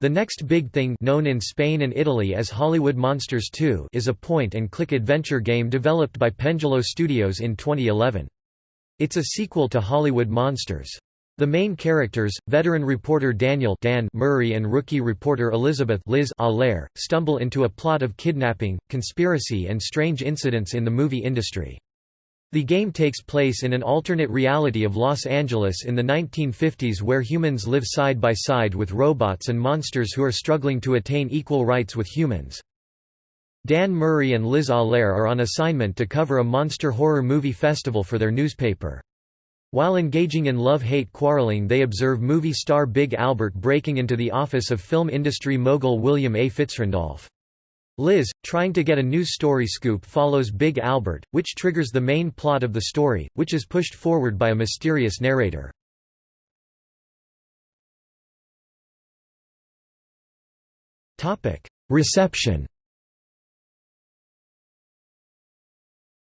The Next Big Thing known in Spain and Italy as Hollywood Monsters 2 is a point-and-click adventure game developed by Pendulo Studios in 2011. It's a sequel to Hollywood Monsters. The main characters, veteran reporter Daniel Dan Murray and rookie reporter Elizabeth Liz Allaire, stumble into a plot of kidnapping, conspiracy and strange incidents in the movie industry. The game takes place in an alternate reality of Los Angeles in the 1950s where humans live side by side with robots and monsters who are struggling to attain equal rights with humans. Dan Murray and Liz Allaire are on assignment to cover a monster horror movie festival for their newspaper. While engaging in love-hate quarreling they observe movie star Big Albert breaking into the office of film industry mogul William A. Fitzrandolph. Liz, trying to get a news story scoop follows Big Albert, which triggers the main plot of the story, which is pushed forward by a mysterious narrator. Reception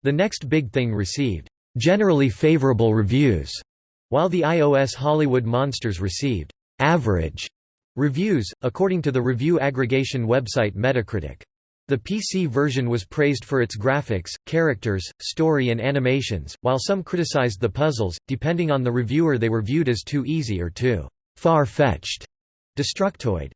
The Next Big Thing received generally favorable reviews, while the iOS Hollywood Monsters received average reviews, according to the review aggregation website Metacritic. The PC version was praised for its graphics, characters, story and animations, while some criticized the puzzles, depending on the reviewer they were viewed as too easy or too far-fetched. Destructoid